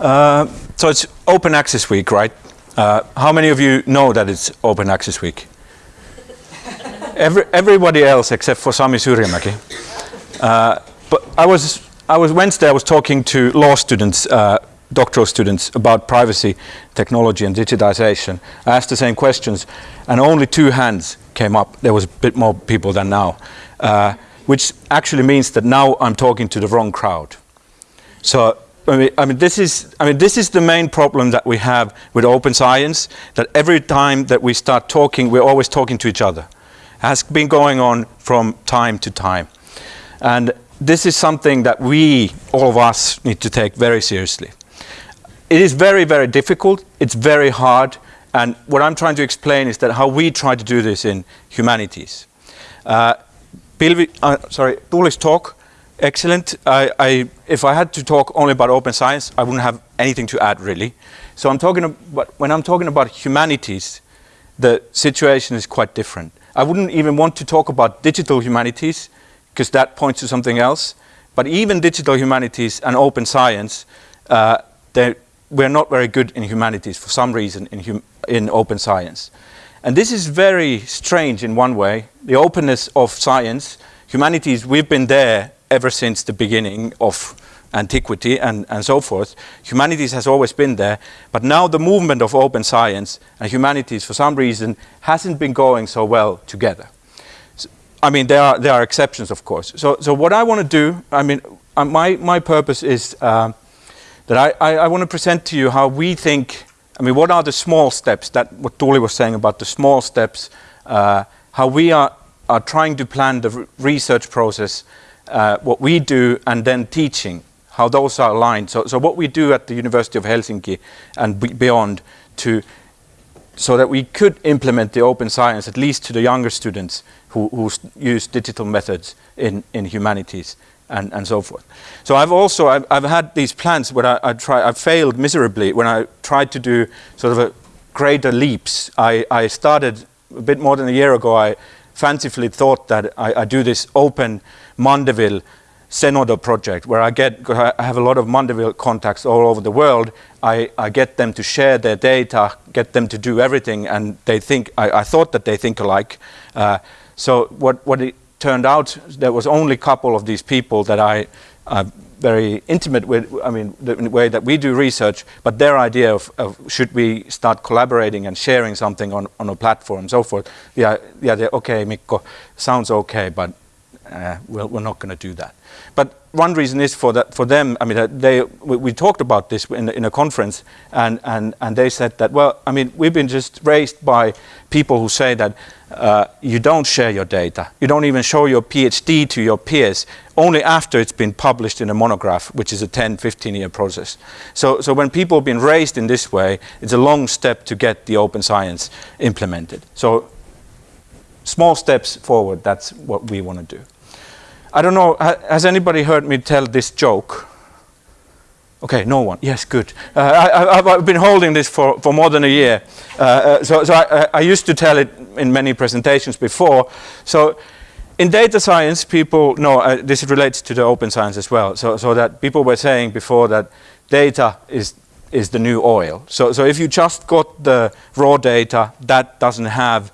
Uh, so it's Open Access Week, right? Uh, how many of you know that it's Open Access Week? Every, everybody else except for Sami Syrjämäki. Uh, but I was, I was Wednesday. I was talking to law students, uh, doctoral students, about privacy, technology, and digitization. I asked the same questions, and only two hands came up. There was a bit more people than now, uh, which actually means that now I'm talking to the wrong crowd. So I mean, I mean, this is, I mean, this is the main problem that we have with open science, that every time that we start talking, we're always talking to each other. It has been going on from time to time. And this is something that we, all of us, need to take very seriously. It is very, very difficult. It's very hard. And what I'm trying to explain is that how we try to do this in humanities. Uh, Pilvi, uh, sorry, Tuuli's talk excellent. I, I, if I had to talk only about open science, I wouldn't have anything to add really. So I'm talking about, when I'm talking about humanities, the situation is quite different. I wouldn't even want to talk about digital humanities because that points to something else. But even digital humanities and open science, uh, we're not very good in humanities for some reason in, in open science. And this is very strange in one way. The openness of science, humanities, we've been there ever since the beginning of antiquity and, and so forth. Humanities has always been there, but now the movement of open science and humanities for some reason hasn't been going so well together. So, I mean, there are, there are exceptions, of course. So, so what I want to do, I mean, uh, my, my purpose is uh, that I, I, I want to present to you how we think, I mean, what are the small steps, that what Tuuli was saying about the small steps, uh, how we are, are trying to plan the research process uh, what we do and then teaching, how those are aligned. So, so what we do at the University of Helsinki and beyond to so that we could implement the open science at least to the younger students who, who use digital methods in, in humanities and, and so forth. So I've also, I've, I've had these plans where I, I try, I failed miserably when I tried to do sort of a greater leaps. I, I started a bit more than a year ago, I fancifully thought that I, I do this open Mandeville Zenodo project where I get, I have a lot of Mandeville contacts all over the world. I, I, get them to share their data, get them to do everything, and they think, I, I thought that they think alike. Uh, so what, what it turned out, there was only a couple of these people that I, I'm very intimate with, I mean, the way that we do research, but their idea of, of should we start collaborating and sharing something on, on a platform and so forth. Yeah, yeah, okay, Mikko, sounds okay, but uh, we're, we're not going to do that. But one reason is for that for them. I mean, they we, we talked about this in, in a conference, and and and they said that well, I mean, we've been just raised by people who say that uh, you don't share your data, you don't even show your PhD to your peers only after it's been published in a monograph, which is a 10, 15 year process. So so when people have been raised in this way, it's a long step to get the open science implemented. So small steps forward. That's what we want to do. I don't know, has anybody heard me tell this joke? Okay, no one. Yes, good. Uh, I, have been holding this for, for more than a year. Uh, uh, so so I, I, used to tell it in many presentations before. So in data science, people know, uh, this relates to the open science as well. So, so that people were saying before that data is, is the new oil. So, so if you just got the raw data, that doesn't have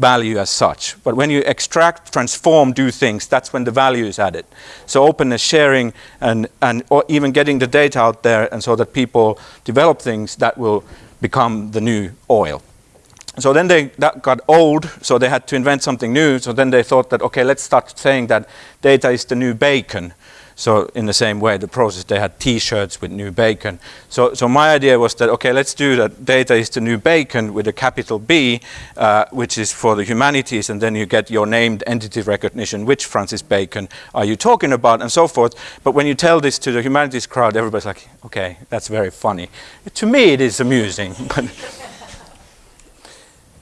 value as such. But when you extract, transform, do things, that's when the value is added. So openness, sharing, and, and or even getting the data out there and so that people develop things that will become the new oil. So then they that got old, so they had to invent something new. So then they thought that, okay, let's start saying that data is the new bacon. So in the same way, the process, they had T-shirts with new bacon. So, so my idea was that, okay, let's do that. Data is the new bacon with a capital B, uh, which is for the humanities, and then you get your named entity recognition, which Francis Bacon are you talking about, and so forth. But when you tell this to the humanities crowd, everybody's like, okay, that's very funny. To me, it is amusing. but,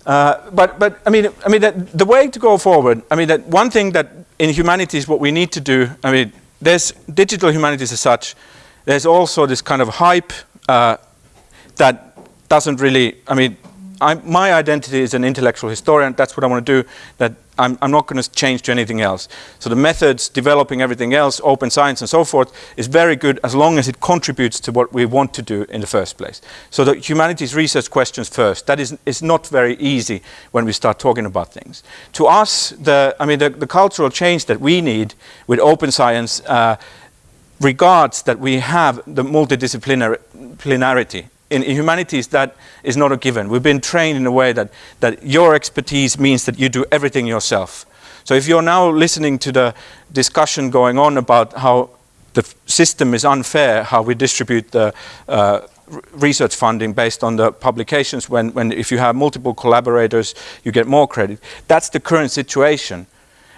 uh, but, but I mean, I mean that the way to go forward. I mean, that one thing that in humanities, what we need to do. I mean, there's digital humanities as such. There's also this kind of hype uh, that doesn't really, I mean, I, my identity is an intellectual historian. That's what I want to do. That I'm, I'm not going to change to anything else. So the methods, developing everything else, open science and so forth, is very good as long as it contributes to what we want to do in the first place. So the humanities research questions first, that is, is not very easy when we start talking about things. To us, the, I mean, the, the cultural change that we need with open science uh, regards that we have the multidisciplinarity in, humanities that is not a given. We've been trained in a way that, that your expertise means that you do everything yourself. So if you're now listening to the discussion going on about how the system is unfair, how we distribute the uh, research funding based on the publications when, when if you have multiple collaborators you get more credit. That's the current situation.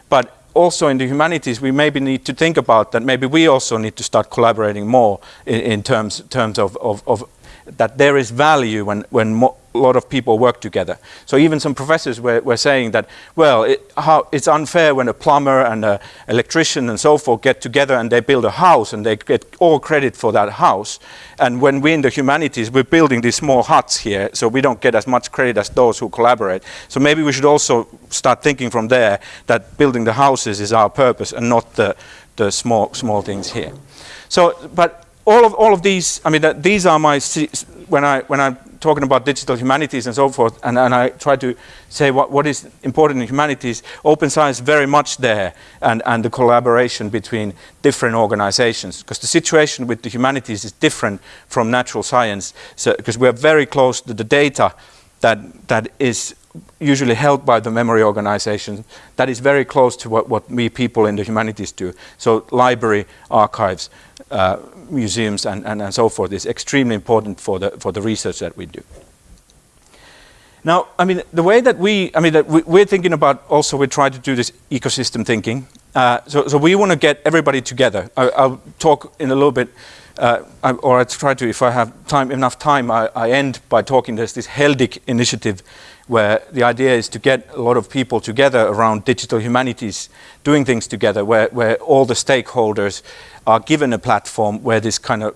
But also in the humanities we maybe need to think about that maybe we also need to start collaborating more in, in terms, terms of, of, of that there is value when, when a lot of people work together. So even some professors were, were saying that, well, it, how, it's unfair when a plumber and an electrician and so forth get together and they build a house and they get all credit for that house. And when we in the humanities, we're building these small huts here, so we don't get as much credit as those who collaborate. So maybe we should also start thinking from there that building the houses is our purpose and not the, the small, small things here. So, but all of all of these, I mean, these are my when I when I'm talking about digital humanities and so forth, and, and I try to say what what is important in humanities. Open science very much there, and and the collaboration between different organizations, because the situation with the humanities is different from natural science, so because we are very close to the data that that is usually held by the memory organization that is very close to what, what we people in the humanities do. So library, archives, uh, museums and, and, and so forth is extremely important for the, for the research that we do. Now, I mean, the way that we, I mean, that we, are thinking about also, we try to do this ecosystem thinking. Uh, so, so we want to get everybody together. I, will talk in a little bit, uh, I, or I try to, if I have time, enough time, I, I end by talking, there's this HELDIG initiative where the idea is to get a lot of people together around digital humanities, doing things together, where, where all the stakeholders are given a platform where this kind of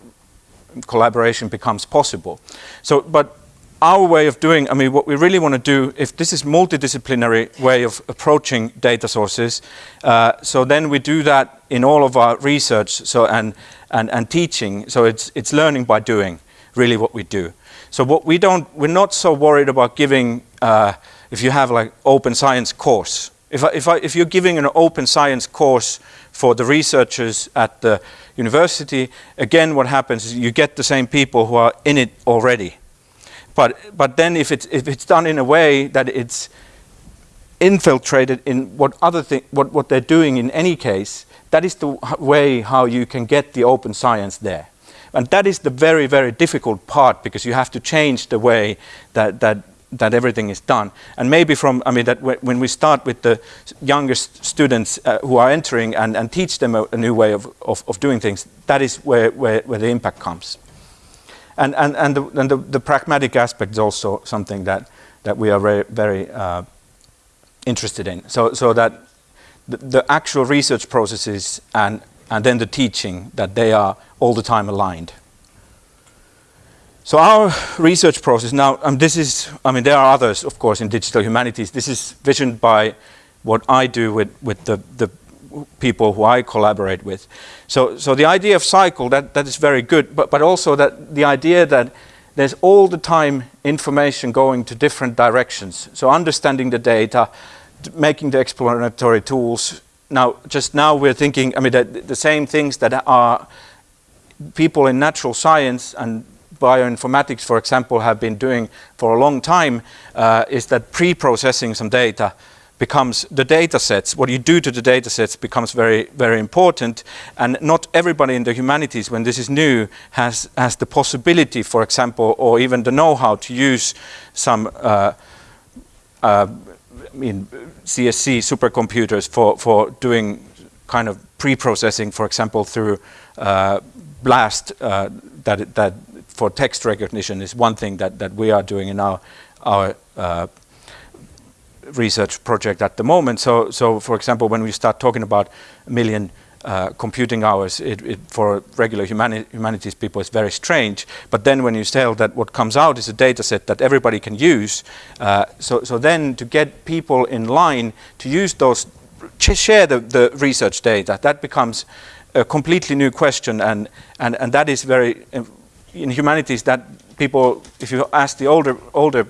collaboration becomes possible. So, but our way of doing, I mean, what we really want to do, if this is multidisciplinary way of approaching data sources, uh, so then we do that in all of our research so, and, and, and teaching. So it's, it's learning by doing, really what we do. So what we don't, we're not so worried about giving, uh, if you have like open science course. If, I, if, I, if you're giving an open science course for the researchers at the university, again what happens is you get the same people who are in it already. But, but then if it's, if it's done in a way that it's infiltrated in what other thing, what, what they're doing in any case, that is the way how you can get the open science there. And that is the very, very difficult part because you have to change the way that, that that everything is done. And maybe from, I mean, that when we start with the youngest students uh, who are entering and, and teach them a, a new way of, of, of, doing things, that is where, where, where the impact comes. And, and, and, the, and the, the pragmatic aspect is also something that, that we are very, very uh, interested in. So, so that the, the actual research processes and, and then the teaching, that they are all the time aligned. So our research process now, um, this is, I mean, there are others, of course, in digital humanities. This is visioned by what I do with, with the, the people who I collaborate with. So, so the idea of cycle, that, that is very good, but, but also that the idea that there's all the time information going to different directions. So understanding the data, making the exploratory tools. Now, just now we're thinking, I mean, the, the same things that are people in natural science and bioinformatics, for example, have been doing for a long time uh, is that pre-processing some data becomes the data sets, what you do to the data sets becomes very, very important. And not everybody in the humanities, when this is new, has, has the possibility, for example, or even the know-how to use some uh, uh, I mean, CSC supercomputers for, for doing kind of pre-processing, for example, through uh, BLAST uh, that, that for text recognition is one thing that, that we are doing in our, our uh, research project at the moment. So, so for example, when we start talking about a million uh, computing hours it, it, for regular humani humanities people is very strange. But then when you tell that what comes out is a data set that everybody can use, uh, so, so then to get people in line to use those, share the, the research data, that becomes a completely new question and, and, and that is very, in humanities that people, if you ask the older, older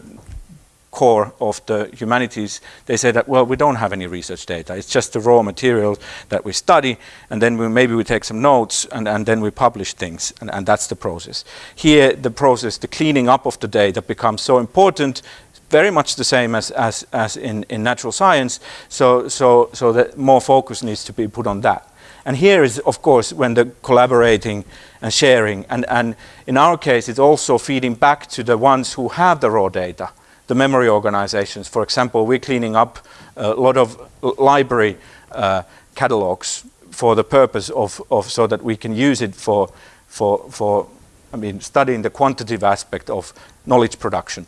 core of the humanities, they say that, well, we don't have any research data. It's just the raw material that we study, and then we, maybe we take some notes, and, and then we publish things, and, and that's the process. Here, the process, the cleaning up of the data becomes so important, very much the same as, as, as in, in natural science, so, so, so that more focus needs to be put on that. And here is, of course, when the collaborating and sharing, and, and in our case, it's also feeding back to the ones who have the raw data the memory organizations. For example, we're cleaning up a lot of library uh, catalogs for the purpose of, of so that we can use it for, for, for I mean, studying the quantitative aspect of knowledge production.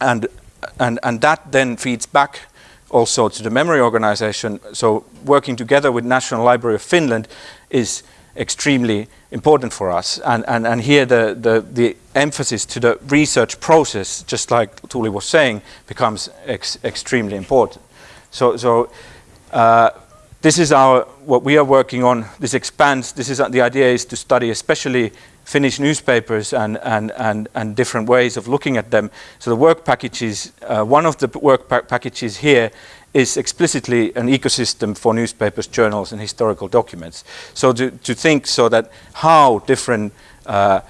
And, and, and that then feeds back also to the memory organization. So working together with National Library of Finland is extremely important for us. And, and, and here the, the, the emphasis to the research process, just like Tuuli was saying, becomes ex extremely important. So, so uh, this is our, what we are working on, this expands, this is, the idea is to study especially Finnish newspapers and, and, and, and different ways of looking at them. So the work packages, uh, one of the work pa packages here is explicitly an ecosystem for newspapers, journals and historical documents. So to, to think so that how different uh,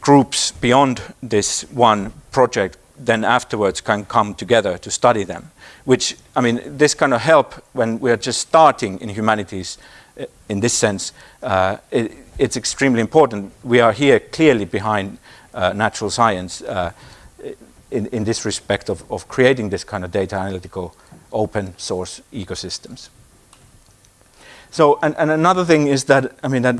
groups beyond this one project then afterwards can come together to study them. Which, I mean, this kind of help when we're just starting in humanities in this sense, uh, it, it's extremely important. We are here clearly behind uh, natural science uh, in, in this respect of, of creating this kind of data analytical open source ecosystems. So, and, and another thing is that, I mean, that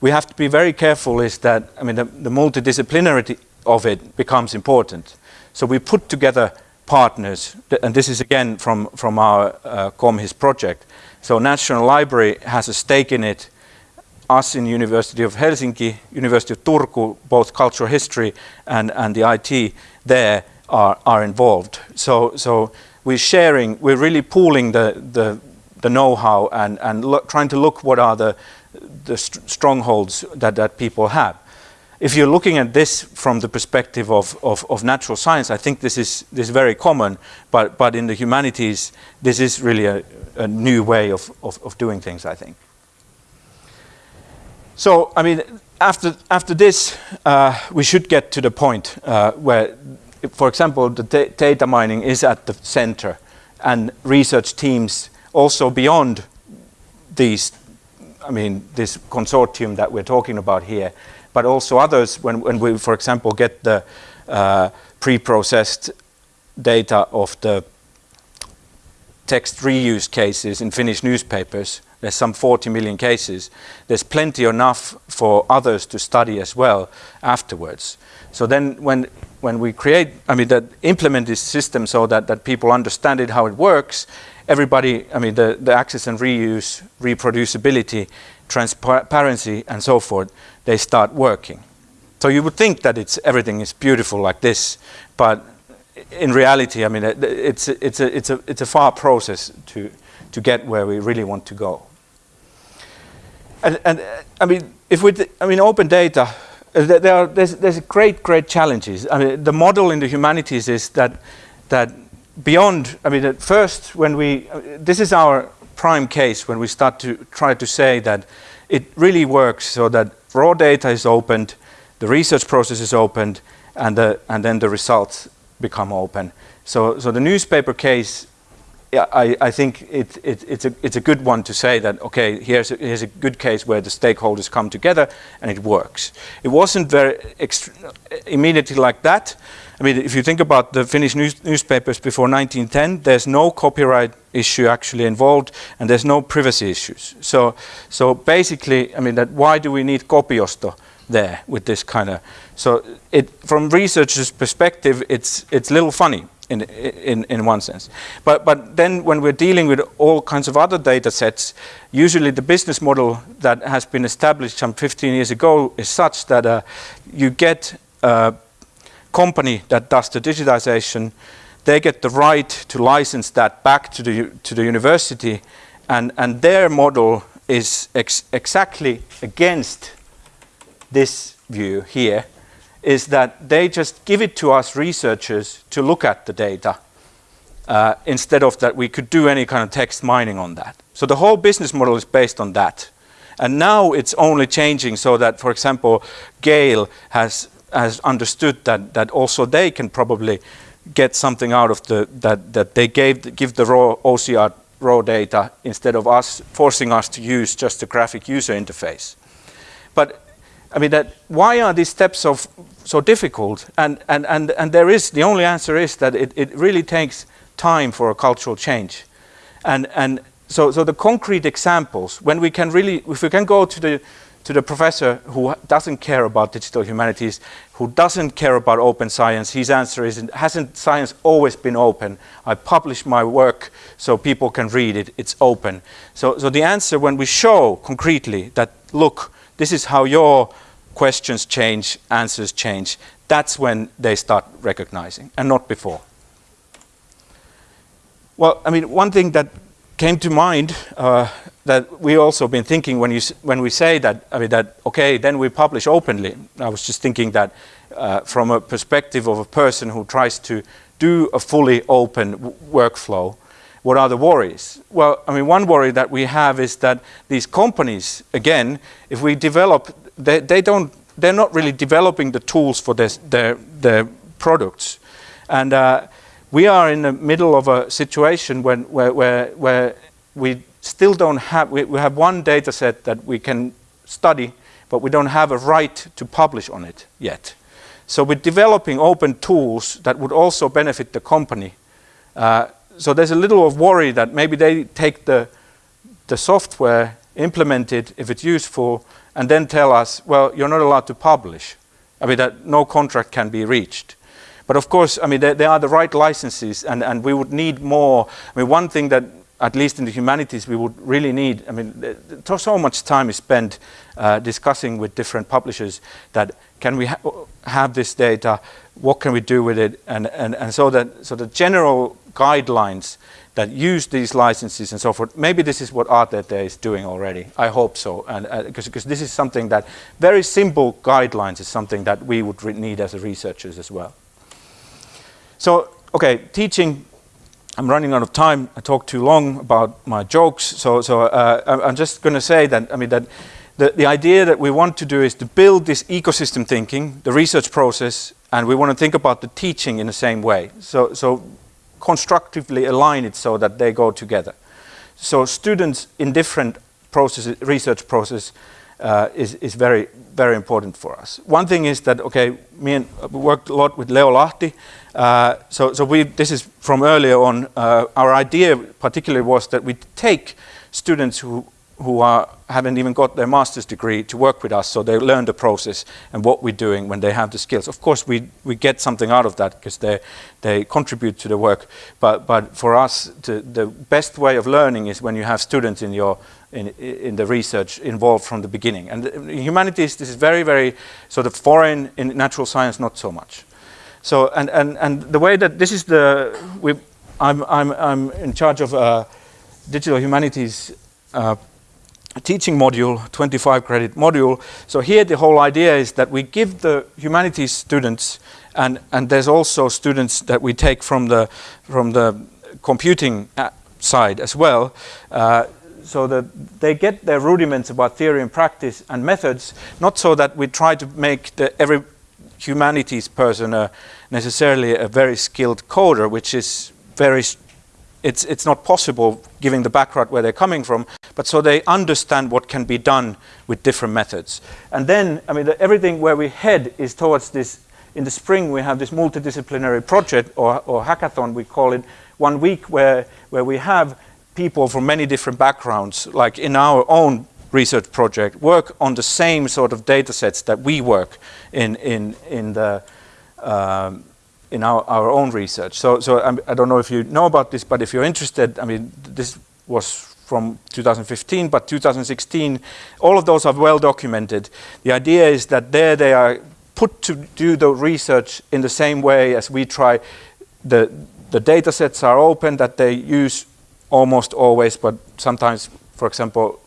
we have to be very careful is that, I mean, the, the multidisciplinarity of it becomes important. So we put together partners, and this is again from, from our uh, ComHIS project. So National Library has a stake in it, us in University of Helsinki, University of Turku, both cultural history and, and the IT there are, are involved. So, so we're sharing, we're really pooling the, the, the know-how and, and trying to look what are the, the st strongholds that, that people have. If you're looking at this from the perspective of, of, of, natural science, I think this is, this is very common, but, but in the humanities, this is really a, a new way of, of, of doing things, I think. So, I mean, after, after this, uh, we should get to the point uh, where for example, the data mining is at the center and research teams also beyond these, I mean, this consortium that we're talking about here, but also others when, when we, for example, get the uh, pre-processed data of the text reuse cases in Finnish newspapers, there's some 40 million cases. There's plenty enough for others to study as well afterwards. So then when, when we create, I mean, that implement this system so that, that people understand it, how it works, everybody, I mean, the, the access and reuse, reproducibility, transparency, and so forth, they start working. So you would think that it's, everything is beautiful like this, but in reality, I mean, it's, it's, a, it's, a, it's a far process to, to get where we really want to go. And, and uh, I mean, if we, I mean, open data, uh, there are, there's, there's great, great challenges. I mean, the model in the humanities is that, that beyond, I mean, at first when we, uh, this is our prime case when we start to try to say that it really works so that raw data is opened, the research process is opened, and, the, and then the results become open. So, so the newspaper case I, I think it, it, it's, a, it's a good one to say that, okay, here's a, here's a good case where the stakeholders come together and it works. It wasn't very immediately like that. I mean, if you think about the Finnish news newspapers before 1910, there's no copyright issue actually involved and there's no privacy issues. So, so basically, I mean, that why do we need kopiosto there with this kind of, so it, from researchers' perspective, it's, it's a little funny in, in, in one sense. But, but then when we're dealing with all kinds of other data sets, usually the business model that has been established some 15 years ago is such that uh, you get a company that does the digitization, they get the right to license that back to the, to the university and, and their model is ex exactly against this view here is that they just give it to us researchers to look at the data uh, instead of that we could do any kind of text mining on that. So the whole business model is based on that. And now it's only changing so that, for example, Gale has, has understood that, that also they can probably get something out of the, that, that they gave, give the raw OCR raw data instead of us forcing us to use just the graphic user interface. But I mean, that why are these steps so, so difficult? And, and, and, and there is, the only answer is that it, it really takes time for a cultural change. And, and so, so the concrete examples, when we can really, if we can go to the, to the professor who doesn't care about digital humanities, who doesn't care about open science, his answer is, hasn't science always been open? I publish my work so people can read it, it's open. So, so the answer when we show concretely that, look, this is how your questions change, answers change, that's when they start recognizing and not before. Well, I mean, one thing that came to mind uh, that we also been thinking when you when we say that I mean that okay then we publish openly. I was just thinking that uh, from a perspective of a person who tries to do a fully open workflow, what are the worries? Well, I mean one worry that we have is that these companies again, if we develop they, they don't, they're not really developing the tools for this, their, their products. And uh, we are in the middle of a situation when, where, where, where we still don't have, we, we have one data set that we can study, but we don't have a right to publish on it yet. So we're developing open tools that would also benefit the company. Uh, so there's a little of worry that maybe they take the, the software, implement it if it's useful, and then tell us, well, you're not allowed to publish. I mean, that no contract can be reached. But of course, I mean, there, are the right licenses, and, and we would need more. I mean, one thing that, at least in the humanities, we would really need, I mean, so much time is spent uh, discussing with different publishers that can we ha have this data, what can we do with it, and, and, and so that so the general guidelines that use these licenses and so forth. Maybe this is what ArtData is doing already. I hope so, because uh, this is something that very simple guidelines is something that we would need as researchers as well. So, okay, teaching. I'm running out of time. I talked too long about my jokes, so so uh, I'm just going to say that I mean that. The, the idea that we want to do is to build this ecosystem thinking, the research process, and we want to think about the teaching in the same way. So, so constructively align it so that they go together. So students in different processes, research process uh, is, is very, very important for us. One thing is that, okay, me and uh, worked a lot with Leo Lahti. Uh, so, so we, this is from earlier on, uh, our idea particularly was that we take students who who are, haven't even got their master's degree to work with us, so they learn the process and what we're doing when they have the skills. Of course, we, we get something out of that because they, they contribute to the work, but, but for us, the best way of learning is when you have students in, your, in, in the research involved from the beginning. And in humanities, this is very, very sort of foreign, in natural science, not so much. So, and, and, and the way that this is the, we, I'm, I'm, I'm in charge of uh, digital humanities uh, teaching module, 25 credit module. So here the whole idea is that we give the humanities students and, and there's also students that we take from the, from the computing uh, side as well. Uh, so that they get their rudiments about theory and practice and methods, not so that we try to make the, every humanities person uh, necessarily a very skilled coder, which is very it's, it's not possible given the background where they're coming from, but so they understand what can be done with different methods. And then, I mean, the, everything where we head is towards this, in the spring we have this multidisciplinary project or, or hackathon, we call it, one week where, where we have people from many different backgrounds, like in our own research project, work on the same sort of data sets that we work in, in, in the um, in our, our own research. So, so I'm, I do not know if you know about this, but if you're interested, I mean, this was from 2015, but 2016, all of those are well documented. The idea is that there they are put to do the research in the same way as we try. The, the data sets are open that they use almost always, but sometimes, for example,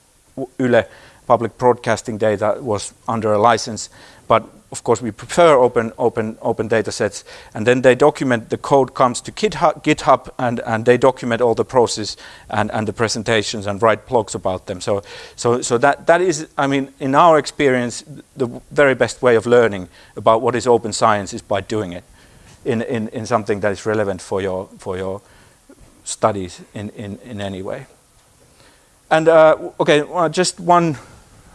Yle public broadcasting data was under a license, but of course we prefer open open open data sets and then they document the code comes to GitHub, and, and they document all the process and, and the presentations and write blogs about them. So so so that that is I mean in our experience the very best way of learning about what is open science is by doing it in in, in something that is relevant for your for your studies in in, in any way. And uh, okay well, just one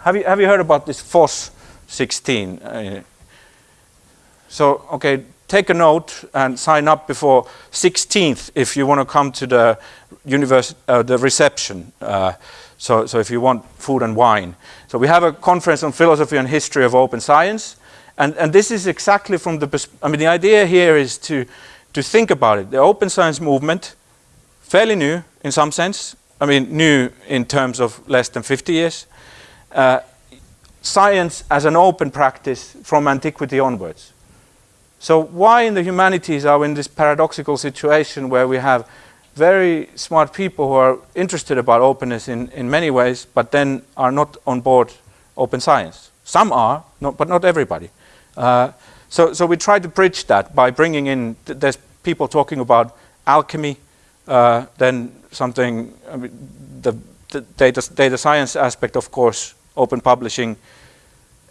have you have you heard about this FOSS 16. Uh, so, okay, take a note and sign up before 16th if you want to come to the universe, uh, the reception. Uh, so, so if you want food and wine. So we have a conference on philosophy and history of open science. And, and this is exactly from the, I mean, the idea here is to, to think about it. The open science movement, fairly new in some sense. I mean, new in terms of less than 50 years. Uh, science as an open practice from antiquity onwards. So why in the humanities are we in this paradoxical situation where we have very smart people who are interested about openness in, in many ways, but then are not on board open science. Some are, not, but not everybody. Uh, so, so we try to bridge that by bringing in, th there's people talking about alchemy, uh, then something, I mean, the, the data, data science aspect, of course, open publishing,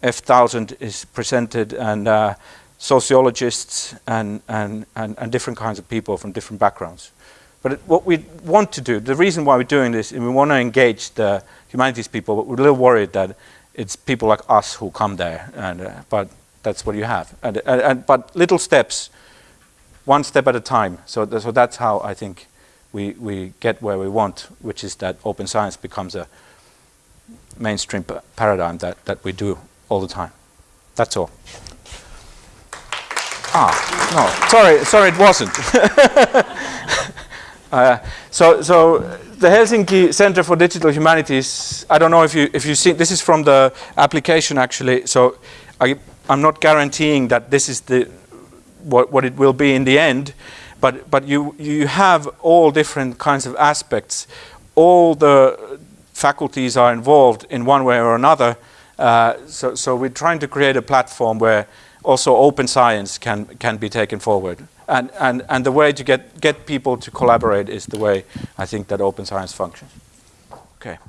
F1000 is presented and uh, sociologists and, and, and, and, different kinds of people from different backgrounds. But it, what we want to do, the reason why we're doing this, is we want to engage the humanities people, but we're a little worried that it's people like us who come there, and, uh, but that's what you have. And, and, and, but little steps, one step at a time. So, th so that's how I think we, we get where we want, which is that open science becomes a mainstream paradigm that, that we do all the time. That's all. Ah, no, sorry, sorry, it wasn't. uh, so, so the Helsinki Center for Digital Humanities. I don't know if you if you see. This is from the application actually. So, I, I'm not guaranteeing that this is the what what it will be in the end, but but you you have all different kinds of aspects. All the faculties are involved in one way or another uh, so, so we're trying to create a platform where also open science can, can be taken forward. And, and, and the way to get, get people to collaborate is the way I think that open science functions. Okay.